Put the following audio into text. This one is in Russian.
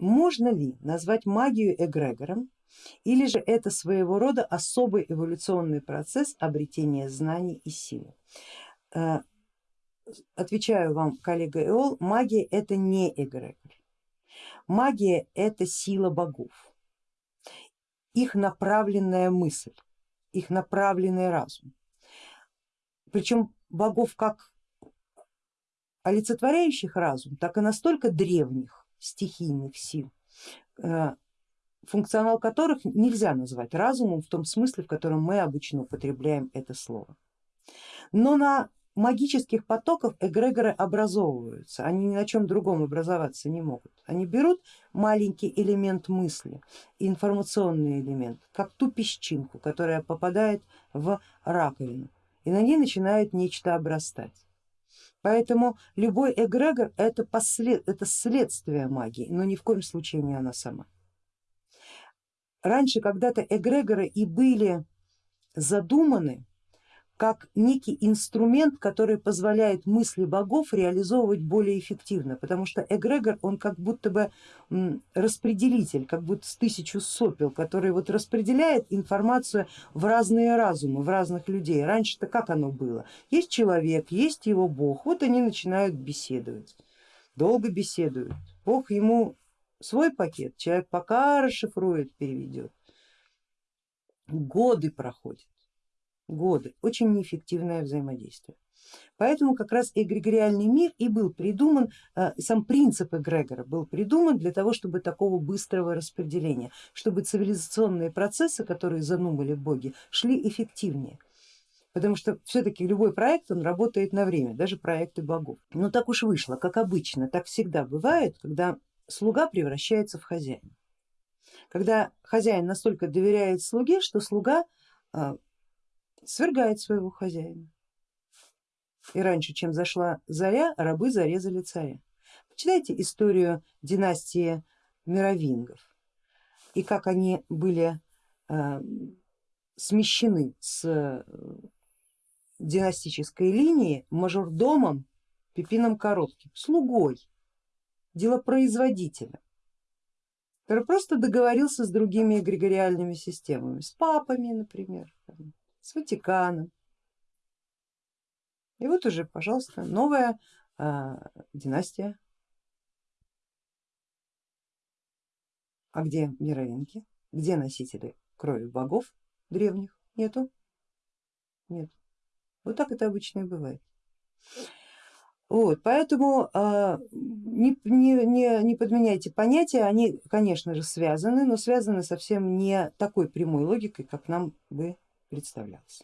можно ли назвать магию эгрегором или же это своего рода особый эволюционный процесс обретения знаний и силы? Э, отвечаю вам, коллега Эол, магия это не эгрегор. Магия это сила богов, их направленная мысль, их направленный разум. Причем богов как олицетворяющих разум, так и настолько древних стихийных сил, э, функционал которых нельзя назвать разумом в том смысле, в котором мы обычно употребляем это слово. Но на магических потоков эгрегоры образовываются, они ни на чем другом образоваться не могут. Они берут маленький элемент мысли, информационный элемент, как ту песчинку, которая попадает в раковину, и на ней начинает нечто обрастать. Поэтому любой эгрегор это, послед, это следствие магии, но ни в коем случае не она сама. Раньше когда-то эгрегоры и были задуманы как некий инструмент, который позволяет мысли богов реализовывать более эффективно, потому что эгрегор он как будто бы распределитель, как будто с тысячу сопел, который вот распределяет информацию в разные разумы, в разных людей. Раньше-то как оно было? Есть человек, есть его бог, вот они начинают беседовать, долго беседуют, бог ему свой пакет, человек пока расшифрует, переведет, годы проходят годы, очень неэффективное взаимодействие. Поэтому как раз эгрегориальный мир и был придуман, э, сам принцип эгрегора был придуман для того, чтобы такого быстрого распределения, чтобы цивилизационные процессы, которые занумали боги, шли эффективнее. Потому что все-таки любой проект он работает на время, даже проекты богов. Но так уж вышло, как обычно, так всегда бывает, когда слуга превращается в хозяина. Когда хозяин настолько доверяет слуге, что слуга э, свергает своего хозяина. И раньше, чем зашла заря, рабы зарезали царя. Почитайте историю династии мировингов и как они были э, смещены с э, династической линии мажордомом Пипином Коротким, слугой, делопроизводителем, который просто договорился с другими эгрегориальными системами, с папами, например, с Ватиканом. И вот уже, пожалуйста, новая э, династия. А где мировинки? Где носители крови богов древних? Нету? Нет. Вот так это обычно и бывает. Вот, поэтому э, не, не, не, не подменяйте понятия, они, конечно же, связаны, но связаны совсем не такой прямой логикой, как нам бы представлялось.